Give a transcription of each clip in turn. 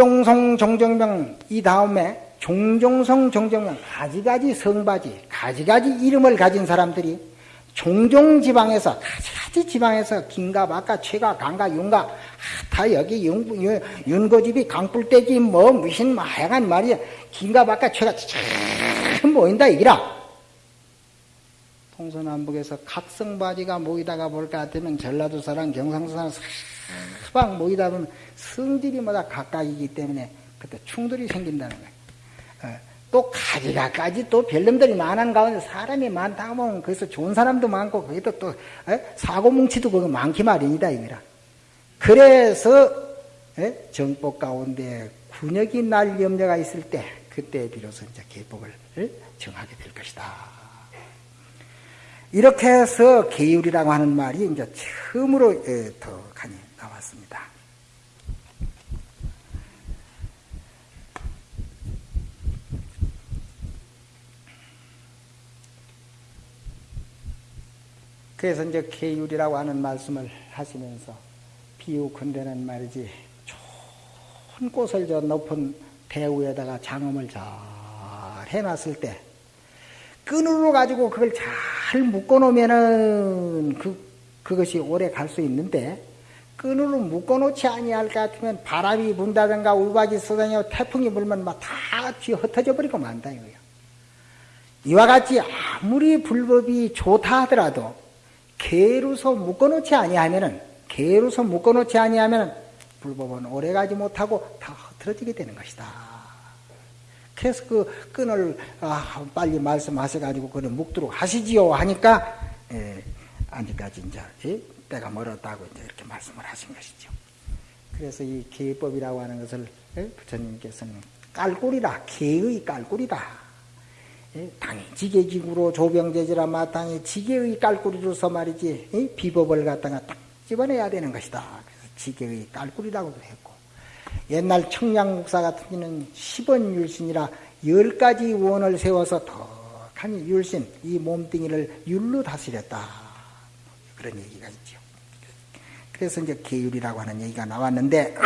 종종성 정정명 이 다음에 종종성 정정명 가지가지 성바지 가지가지 이름을 가진 사람들이 종종 지방에서 가지가지 지방에서 긴가 막가 최가 강가 윤가 아, 다 여기 윤, 윤, 윤 고집이 강불대기 뭐 무슨 마약한 말이야. 긴가 막가 최가 참 모인다 이기라. 동서남북에서 각성바지가 모이다가 볼것 같으면 전라도 사람 경상도 사람 서방 모이다 보면 성질이 뭐다 각각이기 때문에 그때 충돌이 생긴다는 거예요. 어, 또 가지가까지 또 별놈들이 많은 가운데 사람이 많다 보면 거기서 좋은 사람도 많고 거기도 또 어? 사고 뭉치도 거기 많기 마련이다 이거라. 그래서 에? 정법 가운데 군역이 날 염려가 있을 때 그때 비로소 이제 계법을 정하게 될 것이다. 이렇게 해서 계율이라고 하는 말이 이제 처음으로 더 간이 나왔습니다. 그래서 이제 계율이라고 하는 말씀을 하시면서 비유컨대는 말이지 좋은 꽃을 저 높은 대우에다가 장엄을 잘 해놨을 때 끈으로 가지고 그걸 잘 묶어놓으면은 그 그것이 오래 갈 수 있는데 끈으로 묶어놓지 아니할 것 같으면 바람이 분다든가 우박이 쏟아져 태풍이 불면 막 다 뒤 흩어져 버리고 만다 이거예요. 이와 같이 아무리 불법이 좋다 하더라도 개로서 묶어놓지 아니하면은 개로서 묶어놓지 아니하면은 불법은 오래가지 못하고 다 흐트러지게 되는 것이다. 그래서 그 끈을 아, 빨리 말씀하셔가지고 그는 묶도록 하시지요 하니까 예, 아직까지 이제 예, 때가 멀었다고 이제 이렇게 말씀을 하신 것이죠. 그래서 이 개법이라고 하는 것을 예, 부처님께서는 깔꿀이다, 개의 깔꿀이다. 예, 당이 지게지구로 조병제지라 마땅히 지게의 깔꾸리로서 말이지 비법을 갖다가 딱 집어내야 되는 것이다. 그래서 지게의 깔꾸리라고도 했고 옛날 청량국사 같은 경우는 10원 율신이라 10가지 원을 세워서 덕하니 율신 이 몸뚱이를 율로 다스렸다. 그런 얘기가 있죠. 그래서 이제 계율이라고 하는 얘기가 나왔는데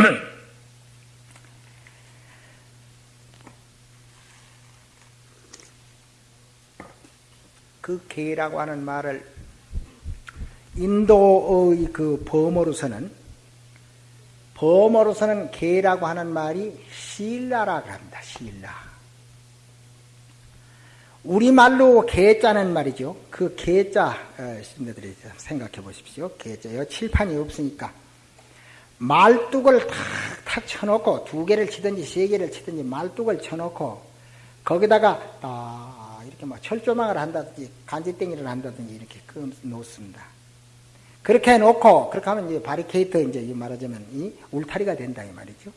그 개라고 하는 말을 인도의 그 범어로서는 범어로서는 개라고 하는 말이 신라라고 합니다. 신라. 우리말로 개자는 말이죠. 그 개자, 신들이 어, 생각해 보십시오. 개자. 여 칠판이 없으니까. 말뚝을 탁 탁 쳐놓고, 두 개를 치든지 세 개를 치든지 말뚝을 쳐놓고, 거기다가 딱 이렇게 뭐 철조망을 한다든지 간지땡이를 한다든지 이렇게 놓습니다. 그렇게 해놓고 그렇게 하면 이제 바리케이트 이제 말하자면 이 울타리가 된다 이 말이죠.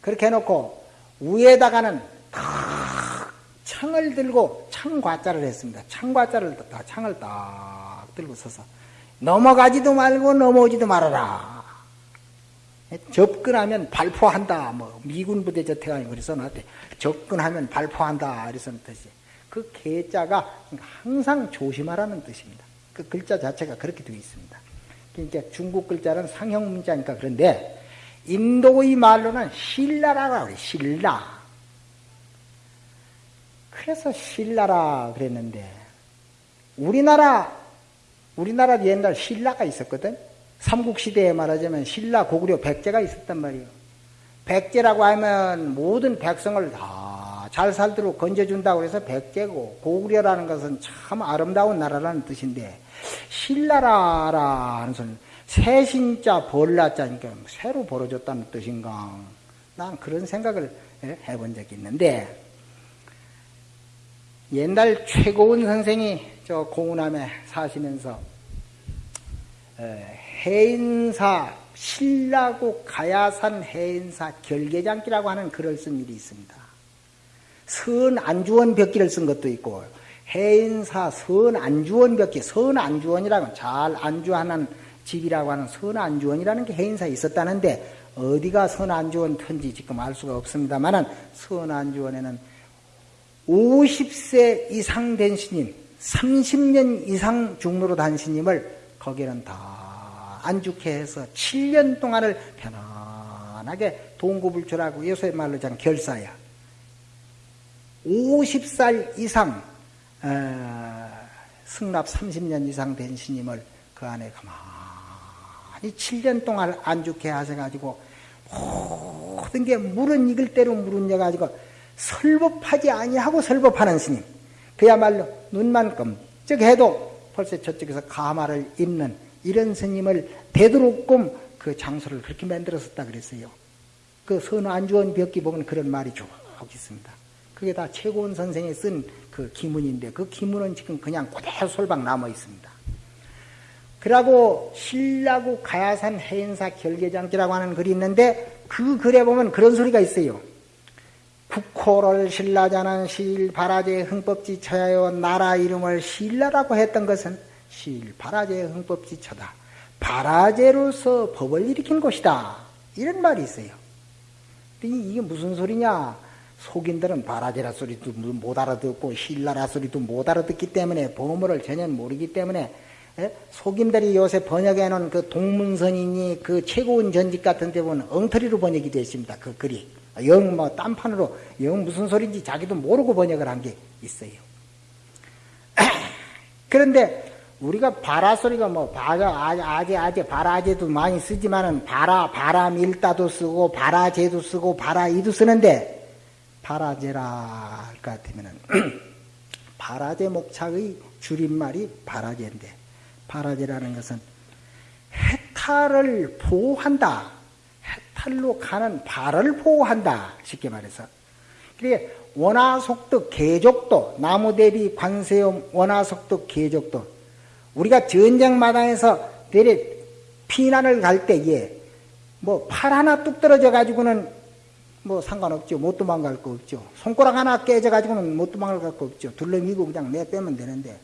그렇게 해놓고 위에다가는 탁 창을 들고 창과자를 했습니다. 창과자를 다 창을 딱 들고 서서 넘어가지도 말고 넘어오지도 말아라. 접근하면 발포한다. 뭐 미군 부대 저태가 그래서 나한테 접근하면 발포한다. 그래서 뜻이. 그 개자가 항상 조심하라는 뜻입니다. 그 글자 자체가 그렇게 되어 있습니다. 그러니까 중국 글자는 상형 문자니까 그런데 인도의 말로는 신라라고 그래, 신라. 그래서 신라라 그랬는데 우리나라 우리나라 옛날 신라가 있었거든. 삼국시대에 말하자면 신라 고구려 백제가 있었단 말이에요. 백제라고 하면 모든 백성을 다잘 살도록 건져준다고 해서 백제고 고구려라는 것은 참 아름다운 나라라는 뜻인데 신라라 하는 소리는 새신자 벌라자니까 새로 벌어졌다는 뜻인가 난 그런 생각을 해본 적이 있는데 옛날 최고원 선생이 저 공운함에 사시면서 해인사 신라국 가야산 해인사 결계장기라고 하는 글을 쓴 일이 있습니다. 선 안주원 벽기를 쓴 것도 있고 해인사 선 안주원 벽기 선 안주원이라고 잘 안주하는 집이라고 하는 선 안주원이라는 게 해인사에 있었다는데 어디가 선 안주원 편지 지금 알 수가 없습니다만은 선 안주원에는 50세 이상 된 스님 30년 이상 중로로 단 스님을 거기는 다 안죽해 해서 7년 동안을 편안하게 동구불출하고 요새 말로 장 결사야. 50살 이상 어, 승납 30년 이상 된 스님을 그 안에 가만히 7년 동안 안죽해 하셔가지고 모든 게 물은 익을 대로 물은 여가지고 설법하지 아니하고 설법하는 스님 그야말로 눈만 끔찍해도 벌써 저쪽에서 가마를 입는 이런 스님을 되도록끔 그 장소를 그렇게 만들었었다 그랬어요. 그 선우 안주원 벽기 보면 그런 말이 쭉 있습니다. 그게 다 최고원 선생이 쓴 그 기문인데 그 기문은 지금 그냥 그대로 솔방 남아 있습니다. 그러고 신라구 가야산 해인사 결계장지라고 하는 글이 있는데 그 글에 보면 그런 소리가 있어요. 국호를 신라자는 실 바라제 흥법지 쳐야요 나라 이름을 신라라고 했던 것은 실 바라제 흥법지 쳐다. 바라제로서 법을 일으킨 곳이다. 이런 말이 있어요. 이게 무슨 소리냐? 속인들은 바라제라 소리도 못 알아듣고 신라라 소리도 못 알아듣기 때문에 보물을 전혀 모르기 때문에 예? 속인들이 요새 번역해 놓은 그 동문선이니 그 최고원 전집 같은 데 보면 엉터리로 번역이 되어 있습니다. 그 글이. 영 뭐 딴판으로 영 무슨 소리인지 자기도 모르고 번역을 한 게 있어요. 그런데 우리가 바라 소리가 뭐 바라 아재 아재 바라제도 많이 쓰지만은 바라 바람 일다도 쓰고 바라제도 쓰고 바라이도 쓰는데 바라제라 할 것 같으면은 바라제 목착의 줄임말이 바라제인데 바라제라는 것은 해탈을 보호한다. 해탈로 가는 발을 보호한다. 쉽게 말해서. 그게 원화속도 계족도 나무 대비 관세음 원화속도 계족도 우리가 전쟁 마당에서 대래 피난을 갈 때에 뭐팔 하나 뚝 떨어져 가지고는 뭐 상관없죠. 못 도망갈 거 없죠. 손가락 하나 깨져 가지고는 못 도망갈 거 없죠. 둘러미고 그냥 내 빼면 되는데,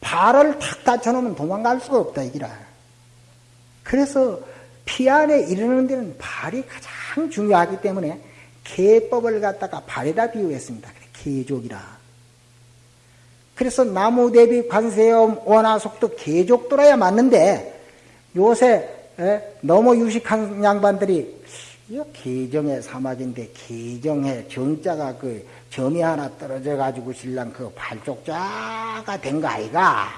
발을 탁 다쳐 놓으면 도망갈 수가 없다, 이기라. 그래서 피안에 이르는 데는 발이 가장 중요하기 때문에 개법을 갖다가 발에다 비유했습니다. 개족이라. 그래서 나무 대비 관세음 원화속도 개족도라야 맞는데 요새 너무 유식한 양반들이 이거 계정의 사막인데 계정의 정자가 그 점이 하나 떨어져 가지고 신랑 그 발족자가 된 거 아이가?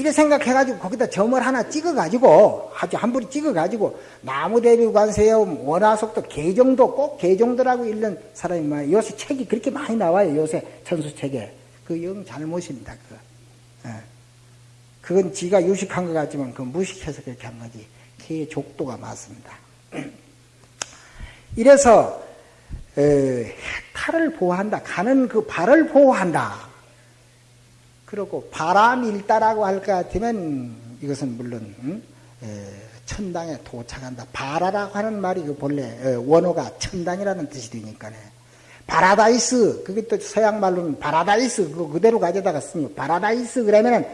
이래 생각해 가지고 거기다 점을 하나 찍어 가지고 아주 한 부리 찍어 가지고 나무 대비 관세음 원화속도 계정도 꼭 계정도라고 읽는 사람이 많아요. 요새 책이 그렇게 많이 나와요. 요새 천수책에 그 영 잘못입니다. 그. 예. 그건 지가 유식한 것 같지만 그 무식해서 그렇게 한 거지. 계족도가 맞습니다. 이래서 해탈을 보호한다. 가는 그 발을 보호한다. 그리고 바람일다라고 할 것 같으면 이것은 물론 천당에 도착한다. 바라라고 하는 말이 그 본래 원어가 천당이라는 뜻이 되니까네. 파라다이스 그게 또 서양 말로는 파라다이스 그거 그대로 가져다가 쓰니 파라다이스 그러면은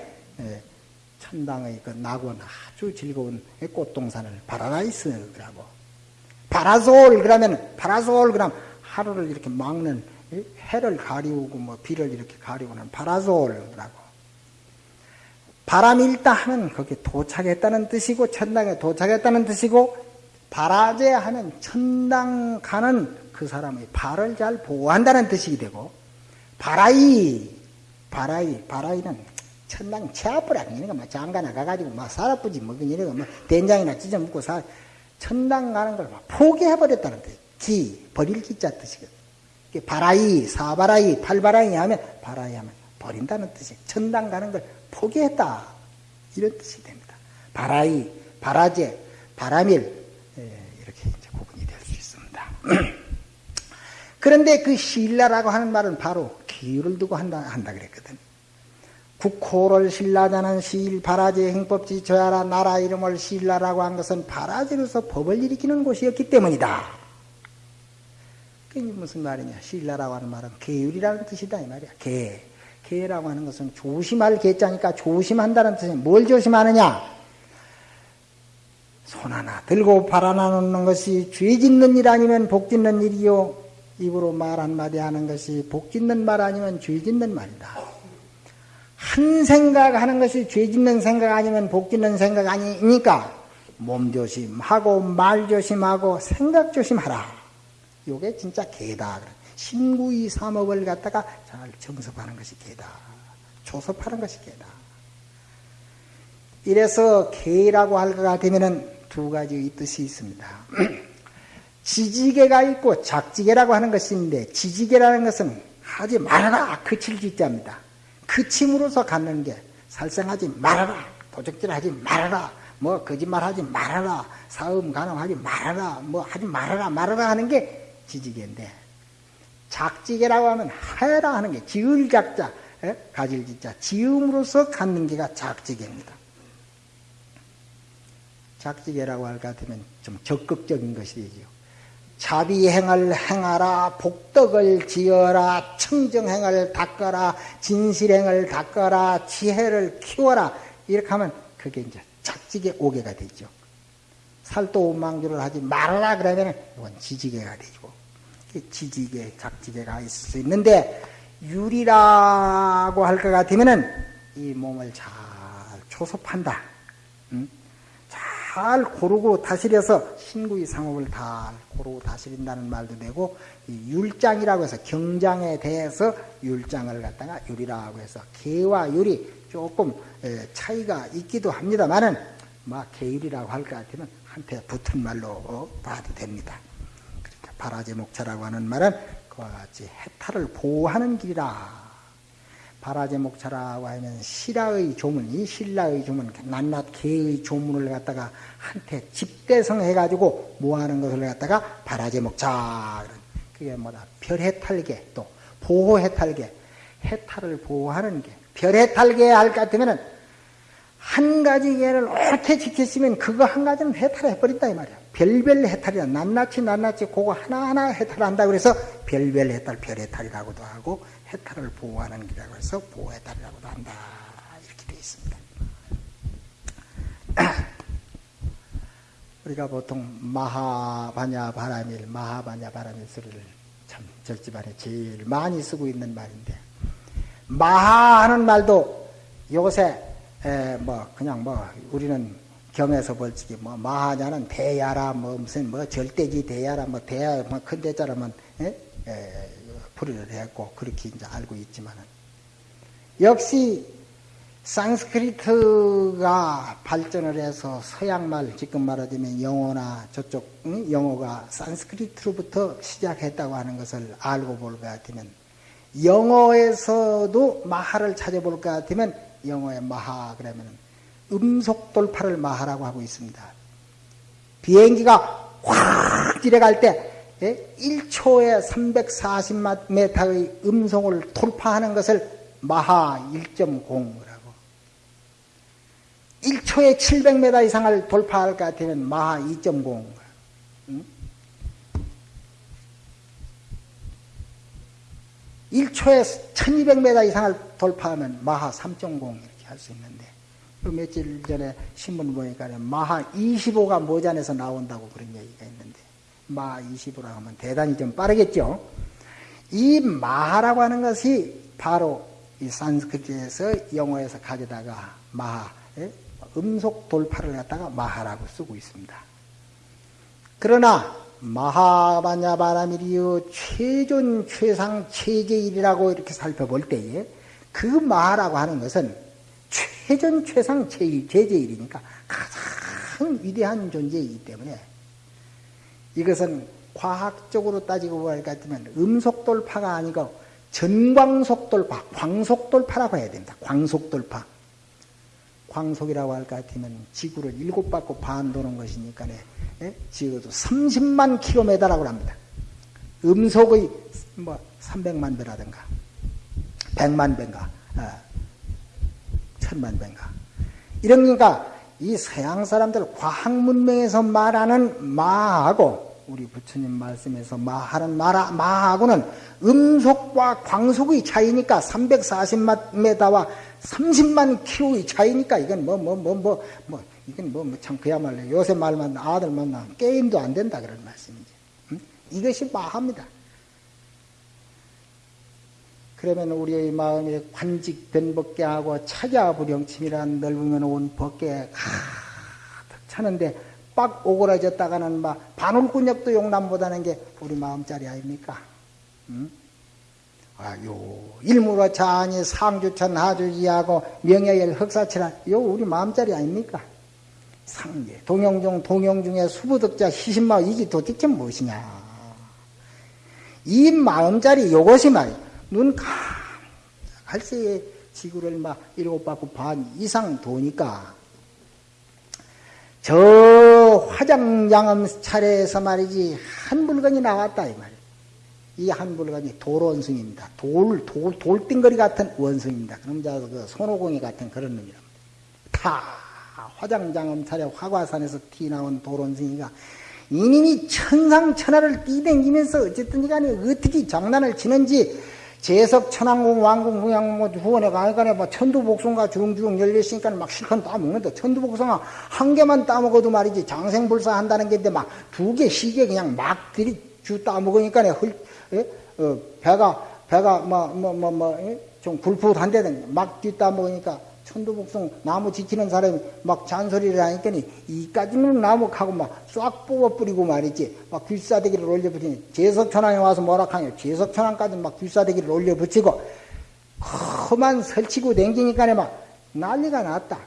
천당의 그 낙원 아주 즐거운 꽃동산을 파라다이스라고 파라솔 그러면 파라솔 그럼 하루를 이렇게 막는 해를 가리우고 뭐 비를 이렇게 가리우는 파라솔이라고 바라밀다 하면 거기에 도착했다는 뜻이고 천당에 도착했다는 뜻이고 바라제 하면 천당 가는 그 사람의 발을 잘 보호한다는 뜻이 되고 바라이 바라이 바라이는 천당 채아뿔 아니니까 막 장가 나가가지고 막 살아쁘지 뭐 이래가 뭐 된장이나 찢어 먹고 살 천당 가는 걸 포기해버렸다는 뜻. 기, 버릴 기자 뜻이거든. 바라이, 사바라이, 팔바라이 하면, 바라이 하면 버린다는 뜻이 천당 가는 걸 포기했다. 이런 뜻이 됩니다. 바라이, 바라제, 바라밀, 예, 이렇게 이제 구분이 될 수 있습니다. 그런데 그 신라라고 하는 말은 바로 기유를 두고 한다, 한다 그랬거든. 국호를 신라자는 시일 바라지 행법지 저야라 나라 이름을 신라라고 한 것은 바라지로서 법을 일으키는 곳이었기 때문이다. 그게 무슨 말이냐? 신라라고 하는 말은 계율이라는 뜻이다 이 말이야. 계. 계라고 하는 것은 조심할 계자니까 조심한다는 뜻이야. 뭘 조심하느냐? 손 하나 들고 발 하나 놓는 것이 죄 짓는 일 아니면 복 짓는 일이요. 입으로 말 한마디 하는 것이 복 짓는 말 아니면 죄 짓는 말이다. 한 생각 하는 것이 죄 짓는 생각 아니면 복 짓는 생각 아니니까 몸 조심하고 말 조심하고 생각 조심하라. 요게 진짜 개다. 신구이 삼업을 갖다가 잘 정섭하는 것이 개다. 조섭하는 것이 개다. 이래서 개라고 할 것 같으면 두 가지 뜻이 있습니다. 지지개가 있고 작지개라고 하는 있는데 지지개라는 것은 하지 말아라 그칠 짓자입니다. 그침으로서 갖는 게 살생하지 말아라 도적질하지 말아라 뭐 거짓말하지 말아라 사음 간음하지 말아라 뭐 하지 말아라 말아라 하는 게 지지개인데 작지개라고 하면 하라 하는 게 지을 작자 가질 짓자 지음으로서 갖는 게가 작지개입니다. 작지개라고 할 것 같으면 좀 적극적인 것이 되죠. 자비행을 행하라, 복덕을 지어라, 청정행을 닦아라, 진실행을 닦아라, 지혜를 키워라. 이렇게 하면 그게 이제 작지개 오개가 되죠. 살도 망주를 하지 말아라 그러면 이건 지지개가 되고 지지개, 작지개가 있을 수 있는데 유리라고 할 것 같으면은 이 몸을 잘 초섭한다. 응? 잘 고르고 다스려서 신구의 상업을 다 고르고 다스린다는 말도 되고 율장이라고 해서 경장에 대해서 율장을 갖다가 율이라고 해서 개와 율이 조금 차이가 있기도 합니다만은 막 개율이라고 할 것 같으면 한테 붙은 말로 봐도 됩니다. 바라제목차라고 하는 말은 그와 같이 해탈을 보호하는 길이라 바라제 목차라고 하면 신라의 조문, 이 신라의 조문, 낱낱 개의 조문을 갖다가 한테 집대성 해가지고 모아하는 것을 갖다가 바라제 목차. 그게 뭐다? 별해탈계, 또 보호해탈계, 해탈을 보호하는 게. 별해탈계 할 것 같으면은 한 가지 개를 옳게 지켰으면 그거 한 가지는 해탈해 버린다 이 말이야. 별별 해탈이야. 낱낱이 낱낱이 그거 하나하나 해탈한다 그래서 별별 해탈, 별해탈이라고도 하고 해탈을 보호하는 길이라고 해서 보호해탈이라고도 한다. 이렇게 되어 있습니다. 우리가 보통 마하바냐 바라밀, 마하바냐 바라밀 소리를 참 절집안에 제일 많이 쓰고 있는 말인데 마하하는 말도 요새 뭐 그냥 뭐 우리는 경에서 벌칙이 뭐 마하냐는 대야라 뭐 무슨 뭐 절대지 대야라 뭐 대야 뭐큰 대자라면 에? 에, 풀이를 했고 그렇게 이제 알고 있지만은 역시 산스크리트가 발전을 해서 서양말 지금 말하자면 영어나 저쪽 응? 영어가 산스크리트로부터 시작했다고 하는 것을 알고 볼 것 같으면 영어에서도 마하를 찾아볼 것 같으면 영어의 마하 그러면 음속 돌파를 마하라고 하고 있습니다. 비행기가 확 지나갈 때 1초에 340m의 음성을 돌파하는 것을 마하 1.0이라고. 1초에 700m 이상을 돌파할 것 같으면 마하 2.0. 응? 1초에 1200m 이상을 돌파하면 마하 3.0 이렇게 할 수 있는데 그 며칠 전에 신문 보니까 마하 25가 모자에서 나온다고 그런 얘기가 있는데 마 20으로 하면 대단히 좀 빠르겠죠. 이 마하라고 하는 것이 바로 이 산스크리트에서 영어에서 가져다가 마하, 예? 음속 돌파를 갖다가 마하라고 쓰고 있습니다. 그러나 마하바냐바라미리요 최존 최상 최제일이라고 이렇게 살펴볼 때에 그 마하라고 하는 것은 최전 최상 제일 제제일이니까 가장 위대한 존재이기 때문에 이것은 과학적으로 따지고 볼것 같으면 음속돌파가 아니고 전광속돌파, 광속돌파라고 해야 됩니다. 광속돌파. 광속이라고 할것 같으면 지구를 일곱 바퀴 반 도는 것이니까 예? 지구도 30만 킬로미터라고 합니다. 음속의 뭐 300만 배라든가 100만 배인가 아, 1000만 배인가 이런 거니까 이 서양 사람들 과학 문명에서 말하는 마하고 우리 부처님 말씀에서 마하는 마라, 마하고는 음속과 광속의 차이니까 340m와 30만 킬로의 차이니까 이건 뭐, 뭐, 뭐, 뭐, 뭐, 이건 뭐, 뭐참 그야말로 요새 말만 아들 만 나 게임도 안 된다 그런 말씀이지. 음? 이것이 마합니다. 그러면 우리의 마음에 관직 변법계하고 차자불영침이란 넓으면 온 법계 가득 차는데 빡 오그라졌다가는 막 바늘꾼역도 용남보다는 게 우리 마음짜리 아닙니까? 응? 아요 일무로 자니 상주천 하주지하고 명예열 흑사천하 요 우리 마음짜리 아닙니까? 상계 동영중 동영중의 수부득자 희신마 이게 도대체 무엇이냐? 이 마음짜리 요것이 말이야. 눈 갈새에 지구를 막 일곱 바퀴 반 이상 도니까 저 화장양음 차례에서 말이지 한 물건이 나왔다 이 말이야. 이 한 물건이 돌원숭입니다. 돌, 돌, 돌덩거리 같은 원숭입니다. 그럼 그 손오공이 같은 그런 놈이랍니다. 다 화장장음 차례 화과산에서 튀 나온 돌원숭이가 이님이 천상천하를 뛰댕기면서 어쨌든 간에 어떻게 장난을 치는지 재석 천왕공 왕공 후양 뭐 후원에 가니까 뭐 천두복숭아 주렁주렁 열렸으니까 막 실컷 따먹는다 천두복숭아 한 개만 따먹어도 말이지 장생불사 한다는 게인데 막 두 개, 시개 그냥 막 들이 주 따먹으니까 헐, 예? 어, 배가 배가 뭐 뭐 뭐뭐좀 예? 굴풋한데든 막 뒤따먹으니까 천도복숭 나무 지키는 사람이 막 잔소리를 하니까 이까지는 나무하고 막 싹 뽑아 뿌리고 말이지 막 귀싸대기를 올려 붙이니 제석천왕에 와서 뭐라 하냐 제석천왕까지 막 귀싸대기를 올려 붙이고 그만 설치고 댕기니까 막 난리가 났다.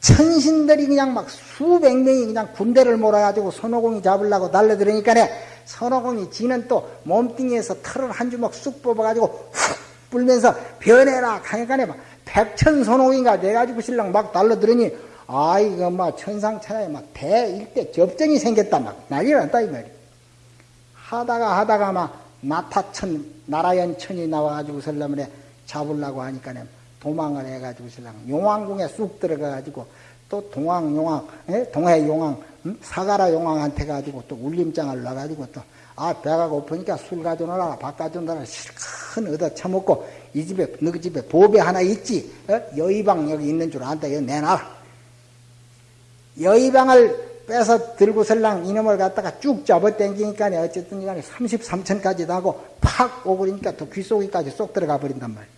천신들이 그냥 막 수백 명이 그냥 군대를 몰아가지고 선호공이 잡으려고 달려들으니까 선호공이 지는 또 몸뚱이에서 털을 한 주먹 쑥 뽑아가지고 훅 불면서 변해라 하니까 막 백천선호인가 돼가지고 신랑 막 달려들으니 아 이거 막 천상천하에 막 대일대 접전이 생겼다 막 난리가 났다 이 말이야 하다가 하다가 막 나타천 나라연천이 나와가지고 설라면에 잡으려고 하니까 도망을 해가지고 신랑 용왕궁에 쑥 들어가가지고 또 동왕 용왕 예? 동해 용왕 음? 사가라 용왕한테 가지고 또 울림장을 놔가지고 또 아 배가 고프니까 술 가져오라 밥 가져오라 실컷 얻어 처먹고 이 집에 너희 그 집에 보배 하나 있지? 어? 여의방 여기 있는 줄 안다. 이거 내놔. 여의방을 빼서 들고 설랑 이놈을 갖다가 쭉 잡아 당기니까 어쨌든 간에 33층까지 나고 팍 오그리니까 또 귓속에까지 쏙 들어가 버린단 말이야.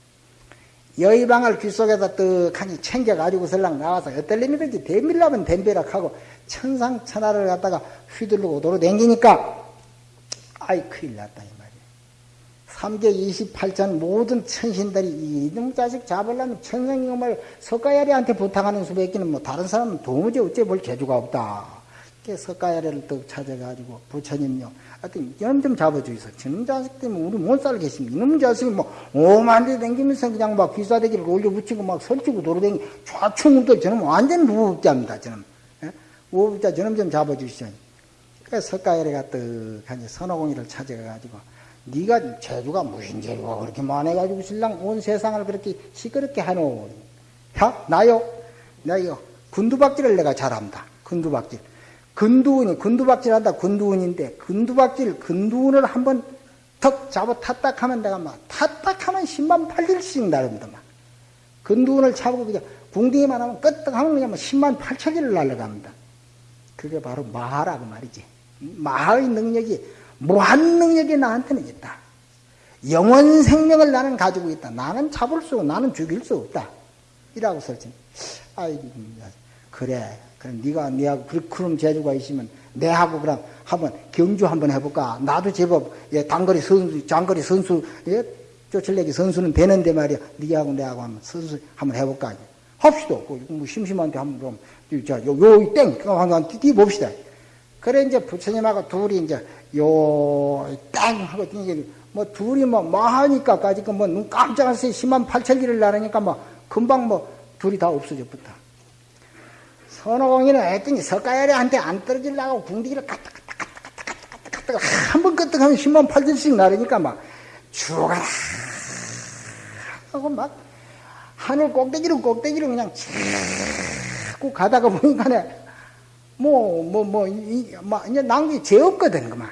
여의방을 귓속에다 떡하니 챙겨가지고 설랑 나와서 어떨 놈이든지 대밀라면 댐벼락하고 천상천하를 갖다가 휘두르고 도로 댕기니까 아이 큰일 났다 3개 28천 모든 천신들이 이놈 자식 잡으려면 천상님을 석가야리한테 부탁하는 수밖에는 뭐 다른 사람은 도무지 어째 볼 재주가 없다. 석가야리를 또 찾아가지고 부처님요. 하여튼 이놈 좀 잡아주이소. 저놈 자식 때문에 우리 못 살겠습니다. 이놈 자식이 뭐 오만 대 댕기면서 그냥 막 귀사대기를 올려붙이고 막 설치고 돌아다니고 좌충우돌 저놈 완전 무법자입니다. 저놈. 예? 무법자 저놈 좀 잡아주시죠. 그래서 석가야리가 떡하니 선호공이를 찾아가가지고 네가 재주가 무슨 재주가 그렇게 많아가지고 신랑 온 세상을 그렇게 시끄럽게 하노. 야, 나요? 나요. 군두박질을 내가 잘합니다. 군두박질. 근두운이, 군두박질 한다, 군두운인데, 군두박질, 근두운을 한번 턱 잡아 탔딱 하면 내가 막, 탔딱 하면 10만 8일씩 나릅니다, 막. 근두운을 잡고 그냥 궁둥이만 하면 끄떡 하면 그냥 10만 8천일을 날아갑니다. 그게 바로 마하라고 말이지. 마하의 능력이 무한 능력이 나한테는 있다. 영원 생명을 나는 가지고 있다. 나는 잡을 수, 나는 죽일 수 없다. 이라고 설정. 아이고, 그래. 그럼 네가 네하고 그런 재주가 있으면 내하고 그럼 한번 경주 한번 해볼까? 나도 제법 예, 단거리 선수, 장거리 선수, 예, 쫓을내기 선수는 되는데 말이야. 네하고 내하고 한번 선수 한번 해볼까? 합시다. 뭐 심심한데 한번 좀, 자, 요, 요, 땡! 한번 뛰어봅시다. 그래, 이제 부처님하고 둘이 이제 요 땅 하고 이게 뭐 둘이 뭐, 뭐 하니까 까지 그뭐눈 10만 8천 리를 나르니까 뭐 금방 뭐 둘이 다 없어져 붙어. 선호공이는 했더니 석가야리한테 안 떨어지려고 궁디기를 갔다 한번 끄떡하면 10만 8천씩 나르니까 막 죽어라 하고 막 하늘 꼭대기로 꼭대기로 그냥 자꾸 가다가 보니까 뭐뭐 뭐 뭐 이제 낭비 죄 없거든 그만.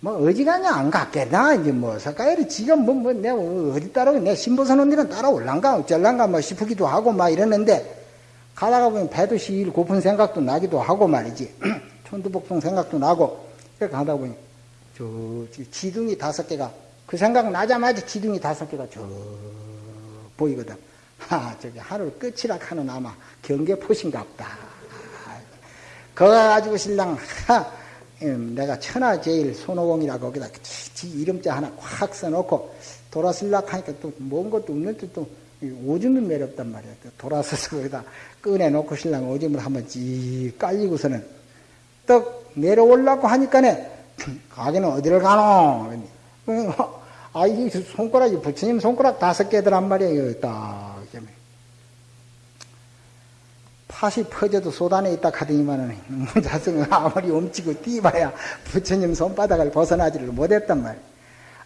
뭐 어지간히 안 갔겠나 이제 뭐 석가열이 지금 뭐, 뭐 내가 어디 따라오 내 신보선 언니는 따라올란가 어쩔란가 뭐 싶기도 하고 막 이러는데 가다가 보면 배도 시일 고픈 생각도 나기도 하고 말이지. 천두복숭 생각도 나고 그래 가다 보니 저 지둥이 다섯 개가 그 생각 나자마자 지둥이 다섯 개가 저 보이거든. 하 저기 하늘 끝이라 하는 아마 경계포신가 보다 그거 가지고 신랑 하, 음, 내가 천하제일 손오공이라 거기다 지 이름자 하나 콱 써놓고 돌아설락 하니까 또 뭔 것도 없는데 또 오줌이 매렵단 말이야. 돌아서서 거기다 꺼내놓고 신랑 오줌을 한번 찌 깔리고서는 떡 내려올라고 하니까네 가게는 어디를 가노? 아, 이 손가락이 부처님 손가락 다섯 개더란 말이에요. 딱. 팥이 퍼져도 소단에 있다 하더니만은 자성은 아무리 움치고 뛰봐야 부처님 손바닥을 벗어나지를 못했단 말이에요.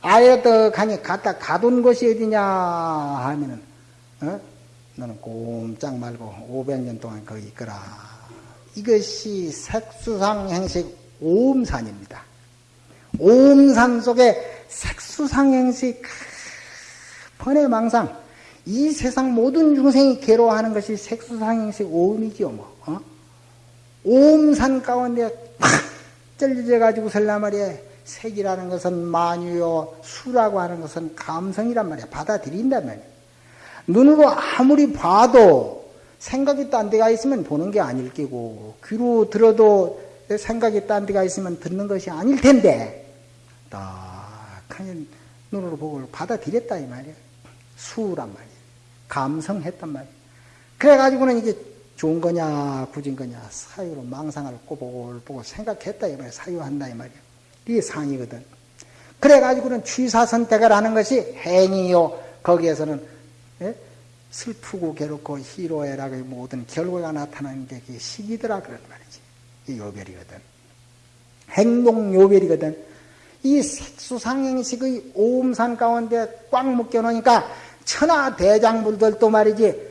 아예 갖다 가둔 곳이 어디냐 하면은 어? 너는 꼼짝 말고 500년 동안 거기 있거라. 이것이 색수상 행식 오음산입니다. 오음산 속에 색수상 행식 번외 망상 이 세상 모든 중생이 괴로워하는 것이 색수상 행식 오음이지요. 뭐. 어? 오음산 가운데 팍 쩔려져 가지고 설라 말이야. 색이라는 것은 만유요, 수라고 하는 것은 감성이란 말이야. 받아들인단 말이야. 눈으로 아무리 봐도 생각이 딴 데가 있으면 보는 게 아닐 끼고, 귀로 들어도 생각이 딴 데가 있으면 듣는 것이 아닐 텐데, 딱 하니 눈으로 보고 받아들였다, 이 말이야. 수란 말이야. 감성했단 말이야. 그래가지고는 이게 좋은 거냐, 굳은 거냐, 사유로 망상을 꼬보고 생각했다, 이 말이야. 사유한다, 이 말이야. 이게 상이거든. 그래가지고는 취사 선택을 하는 것이 행위요. 거기에서는 예? 슬프고 괴롭고 희로애락의 모든 결과가 나타나는 게 그게 시기더라 그런 말이지. 이 요별이거든. 행동 요별이거든. 이 색수상행식의 오음산 가운데 꽉 묶여놓으니까 천하 대장물들도 말이지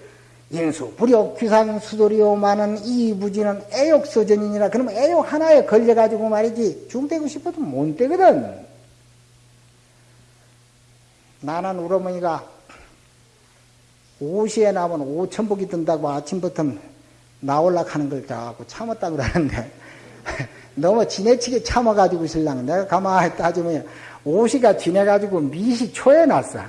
인수, 불욕, 귀상, 수도리오만은 이 무지는 애욕서전이니라. 그러면 애욕 하나에 걸려가지고 말이지 중대고 싶어도 못 되거든. 나는 우리 어머니가 오시에 나면 오천복이 든다고 아침부터 나올락 하는 걸 자꾸 참았다 그러는데 너무 지내치게 참아가지고 신랑 내가 가만히 따지면 오시가 지내가지고 미시 초에 났어.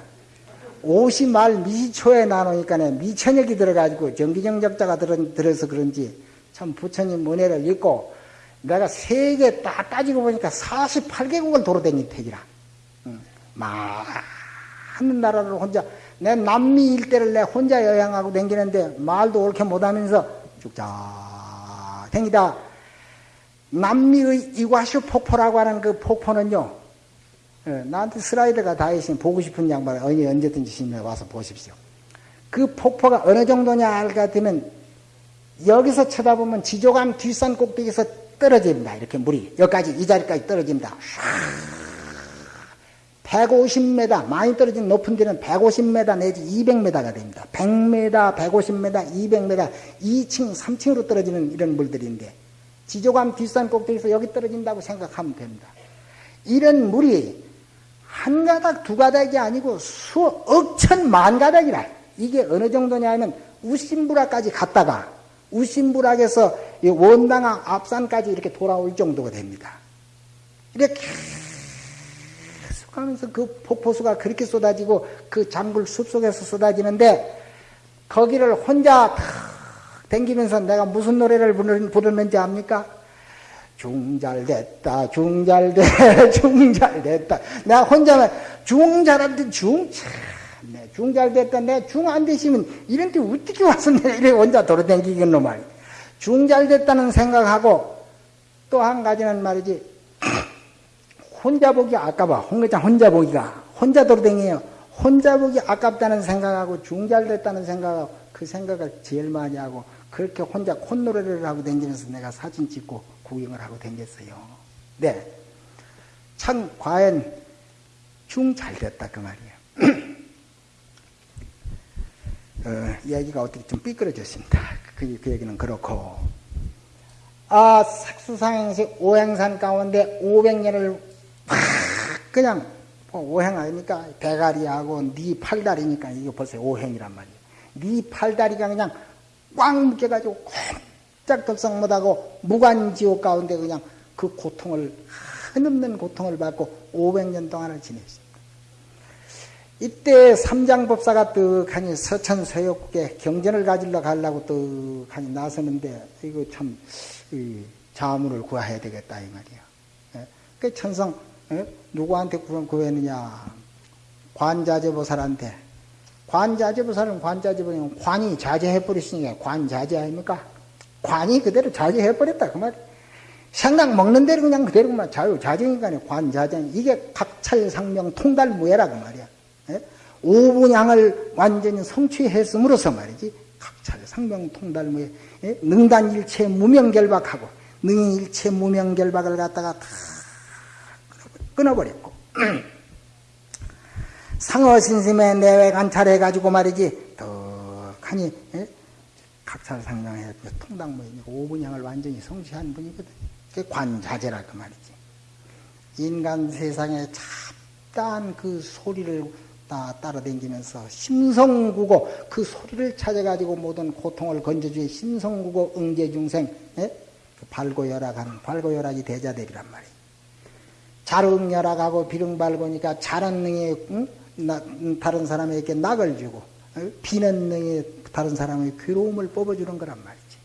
오시 말 미초에 나누니까 미천역이 들어가지고 정기정적자가 들어, 서 그런지 참 부처님 은혜를 읽고 내가 세계 다 따지고 보니까 48개국을 도로다닌 택이라. 많은 나라를 혼자 내 남미 일대를 내 혼자 여행하고 댕기는데 말도 옳게 못하면서 쭉자 댕기다 남미의 이과슈 폭포라고 하는 그 폭포는요 예, 나한테 슬라이드가 다 있으면 보고 싶은 양반 어디 언제든지 심해 와서 보십시오. 그 폭포가 어느 정도냐 알것 같으면 여기서 쳐다보면 지조감 뒷산 꼭대기에서 떨어집니다. 이렇게 물이 여기까지 이 자리까지 떨어집니다. 150m 많이 떨어진 높은 데는 150m 내지 200m가 됩니다. 100m, 150m, 200m, 2층, 3층으로 떨어지는 이런 물들인데 지조감 뒷산 꼭대기에서 여기 떨어진다고 생각하면 됩니다. 이런 물이 한 가닥, 두 가닥이 아니고 수억 천만 가닥이라. 이게 어느 정도냐 하면 우심부락까지 갔다가 우심부락에서 원당항 앞산까지 이렇게 돌아올 정도가 됩니다. 이렇게 계속 가면서 그 폭포수가 그렇게 쏟아지고 그 장굴 숲속에서 쏟아지는데 거기를 혼자 탁 댕기면서 내가 무슨 노래를 부르는지 압니까? 중잘됐다, 중잘돼, 중잘됐다. 내가 혼자만 중잘한데 중, 참, 네, 중잘됐다. 내가 중안 되시면 이런 데 어떻게 내가 이래 혼자 돌아다니겠노 말. 중잘됐다는 생각하고 또 한 가지는 말이지. 혼자 보기 아까봐. 홍회장 혼자 보기가. 혼자 돌아다니요. 혼자 보기 아깝다는 생각하고 중잘됐다는 생각하고 그 생각을 제일 많이 하고 그렇게 혼자 콧노래를 하고 다니면서 내가 사진 찍고 구경을 하고 댕겼어요. 네. 참, 과연 중 잘 됐다, 그 말이에요. 어, 이야기가 어떻게 좀 삐뚤어졌습니다. 그, 그 얘기는 그렇고. 아, 색수상행식 오행산 가운데 500년을 팍 그냥 뭐 오행 아닙니까? 대가리하고 네 팔다리니까 이거 벌써 오행이란 말이에요. 네 팔다리가 그냥 꽉 묶여가지고 꼼 짝 덕상 못하고 무관지옥 가운데 그냥 그 고통을 한없는 고통을 받고 500년 동안을 지냈습니다. 이때 삼장법사가 떡하니 서천 서역국에 경전을 가지러 가려고 떡하니 나서는데 이거 참 자문을 구해야 되겠다 이 말이야. 예? 그 천성 예? 누구한테 구했느냐? 관자재보살한테. 관자재보살은 관자재보살은 관이 자제해버렸으니까 관자재 아닙니까? 관이 그대로 자제해버렸다 그 말이야. 생각 먹는 대로 그냥 그대로 만 자유 자정이니까 관자정 이게 각찰상명 통달무예라 그 말이야. 예? 오분양을 완전히 성취했음으로써 말이지 각찰상명 통달무예 예? 능단일체 무명결박하고 능일체 무명결박을 갖다가 다 끊어버렸고 상어신심의 내외 관찰해가지고 말이지 덕하니 예? 각찰상명해 통당무예 오분양을 완전히 성취한 분이거든. 그 관자재라 그 말이지. 인간 세상에 잡다한 그 소리를 다 따라다니면서 심성구고 그 소리를 찾아가지고 모든 고통을 건져주의 심성구고 응제중생 예? 그 발고열악하는 발고열악이 대자대비란 말이에요. 자릉열악하고 비릉발고니까 자는 능에 응? 나, 다른 사람에게 낙을 주고 어? 비는 능에 다른 사람의 괴로움을 뽑아주는 거란 말이지.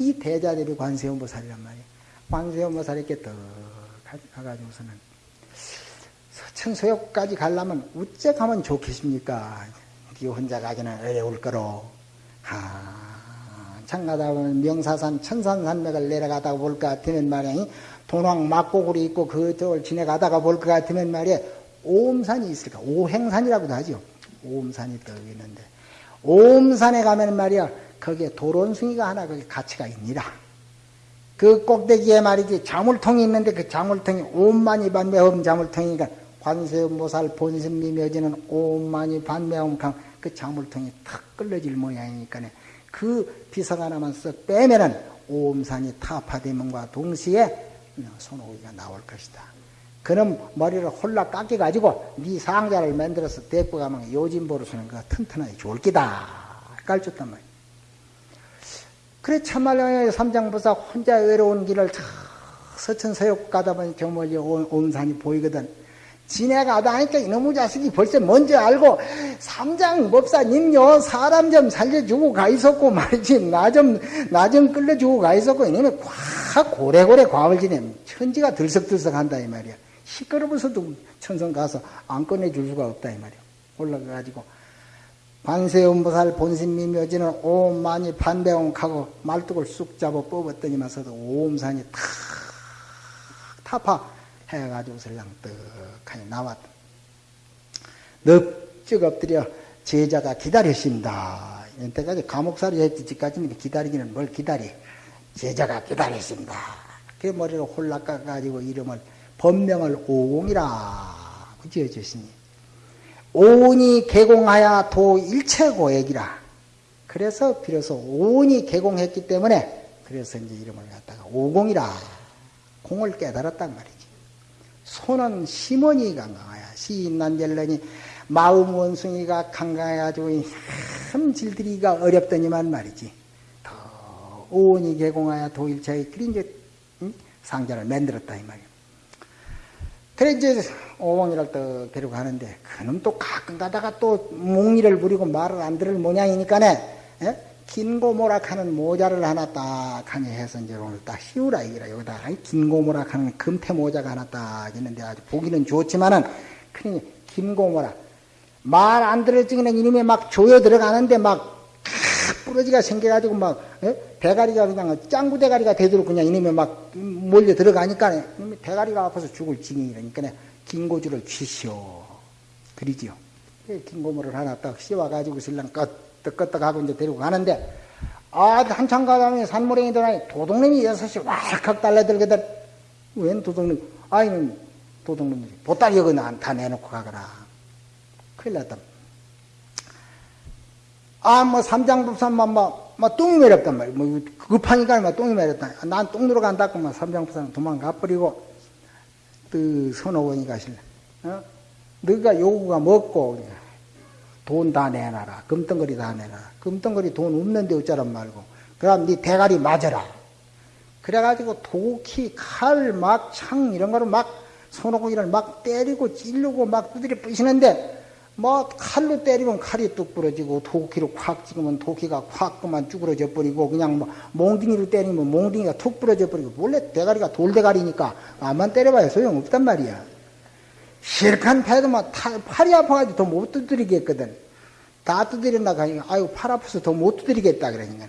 이 대자대비 관세음보살이란 말이에요. 관세음보살 이렇게 떡 가가지고서는 서천서역까지 가려면 우째 가면 좋겠습니까? 네 혼자 가기는 어려울 거로. 한참 가다 보면 명사산 천산산맥을 내려가다 볼것 같으면 말이야. 동왕 막고구리 있고 그쪽을 지내가다가 볼 것 같으면 말이야. 오음산이 있을까? 오행산이라고도 하죠. 오음산이 떠 있는데. 오음산에 가면 말이야. 거기에 도론숭이가 하나 거기 가치가 있니라. 그 꼭대기에 말이지 자물통이 있는데 그 자물통이 오만이 반매음 자물통이니까 관세음보살 본심미 묘지는 오만이 반매음강 그 자물통이 탁 끌려질 모양이니까 그 비석 하나만 쓱 빼면은 오음산이 타파되면과 동시에 손오기가 나올 것이다. 그럼 머리를 홀라 깎여가지고 네 상자를 만들어서 데리고 가면 요진보로서는 그 튼튼하게 좋을 기다. 깔쳤단 말이야. 그래 참말로 삼장보사 혼자 외로운 길을 서천서역 가다 보니 저 멀리 온산이 보이거든. 지내가다 하니까 이놈의 자식이 벌써 먼저 알고 삼장 법사님요 사람 좀 살려주고 가 있었고 말이지 나 좀 나 좀 끌려주고 가 있었고 이놈의 과 고래고래 과을 지내 천지가 들썩들썩한다 이 말이야 시끄러워서도 천성 가서 안 꺼내줄 수가 없다 이 말이야 올라가가지고 관세음보살 본심미 묘지는 옴 많이 반대옹하고 말뚝을 쑥 잡아 뽑았더니만서도 오음산이 탁 타파 해가지고 설랑 떡하니 나왔다. 넙죽 엎드려 제자가 기다렸습니다. 이때까지 감옥살이 했지, 지까지는 기다리기는 뭘 기다리. 제자가 기다렸습니다. 그 머리를 홀락 깎아가지고 이름을 법명을 오공이라 지어주시니. 오온이 개공하여 도 일체 고액이라. 그래서 비로소 오온이 개공했기 때문에 그래서 이제 이름을 갖다가 오공이라 공을 깨달았단 말이지. 손은 심원이 강강하야 시인난젤러니 마음 원숭이가 강강해가지고 참 질들이가 어렵더니만 말이지. 더 오온이 개공하여 도일체의 이제 상자를 만들었다 이 말이야. 그래 이제 오공이를 또 데리고 가는데 그놈 또 가끔 가다가 또 몽리를 부리고 말을 안 들을 모양이니까네 예? 긴고모락하는 모자를 하나 딱 하니 해서 이제 오늘 딱 씌우라 이기라 여기다 긴고모락하는 금태 모자가 하나 딱 있는데 아주 보기는 좋지만은 그니 긴고모락 말 안 들을 적에는 이놈이 막 조여 들어가는데 막 부러지가 생겨가지고 막 예? 대가리가 그냥 짱구 대가리가 되도록 그냥 이놈이 막 몰려 들어가니까 이놈이 대가리가 아파서 죽을 지경이라니까 긴 고주를 취시오 그리지요 긴고모를 하나 딱 씌워가지고 신랑 끝 뜨끄떡 하고 이제 데리고 가는데, 아, 한참 가다보니 산모랭이 들어가니 도둑놈이 여섯이 왈칵 달려들거든. 웬 도둑놈? 아이는 도둑놈이 보따리 여기 다 내놓고 가거라. 큰일 났다. 아, 뭐, 삼장법사만 막, 막 똥이 매렸단 말이야. 뭐, 급하니까 막 똥이 매렸다. 난똥 누러 간다고 막 삼장법사는 도망가 버리고, 그, 선호원이 가실래. 어? 너가 요구가 먹고, 돈 다 내놔라. 금덩거리 다 내놔라. 금덩거리 돈 없는데 어쩌란 말고. 그럼 네 대가리 맞아라. 그래가지고 도끼, 칼, 막, 창, 이런 거를 막, 손오공이를 막 때리고 찔르고 막 두드려 부시는데, 뭐 칼로 때리면 칼이 뚝 부러지고 도끼로 콱 찍으면 도끼가 콱 그만 쭈그러져 버리고 그냥 뭐 몽둥이로 때리면 몽둥이가 툭 부러져 버리고 원래 대가리가 돌대가리니까 암만 때려봐야 소용없단 말이야. 실컷 패도 막 타- 팔이 아파가지고 더 못 두드리겠거든. 다 두드린다 하니까 아유 팔 아파서 더 못 두드리겠다 그러니까.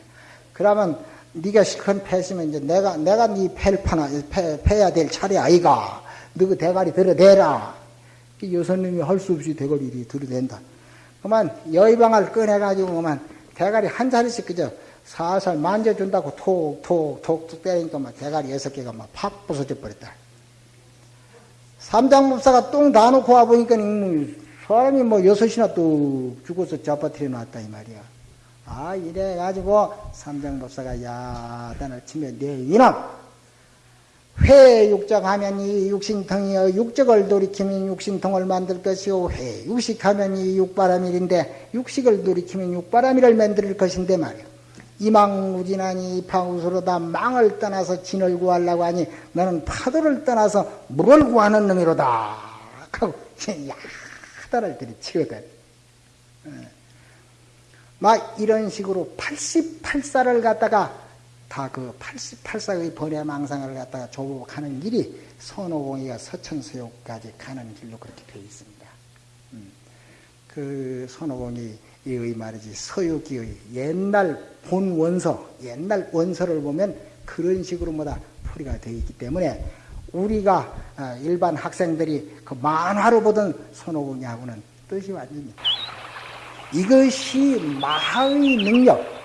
그러면 네가 실컷 패시면 이제 내가 내가 네 패를 파나 패, 패야 될 차례 아이가. 너그 대가리 들어대라. 그 여선님이 할 수 없이 대가리 이리 들어댄다. 그만 여의방을 꺼내가지고 그만 대가리 한 자리씩 그저 살살 만져준다고 톡톡톡톡 때리니까 막 대가리 여섯 개가 막 팍 부서져 버렸다. 삼장법사가 똥 다 놓고 와보니까 음, 사람이 뭐 여섯이나 또 죽어서 잡아뜨려 놨다 이 말이야. 아 이래가지고 삼장법사가 야단을 치며 내 이놈 회육적 하면 이 육신통이여 육적을 돌이키면 육신통을 만들 것이요. 회 육식하면 이 육바람일인데 육식을 돌이키면 육바람일을 만들 것인데 말이야 이망무진하니 파우스로다 망을 떠나서 진을 구하려고 하니 너는 파도를 떠나서 물을 구하는 놈이로다. 하고 야단을 들이치거든. 막 이런 식으로 88살을 갖다가 다 그 88사의 번외망상을 갖다가 조복하는 길이 선호공이가 서천수욕까지 가는 길로 그렇게 되어 있습니다. 음. 그 선호공이 의 말이지 서유기의 옛날 본 원서, 옛날 원서를 보면 그런 식으로 뭐다 풀이가 되어 있기 때문에 우리가 아, 일반 학생들이 그 만화로 보던 선호공이하고는 뜻이 완전히 이것이 마의 능력,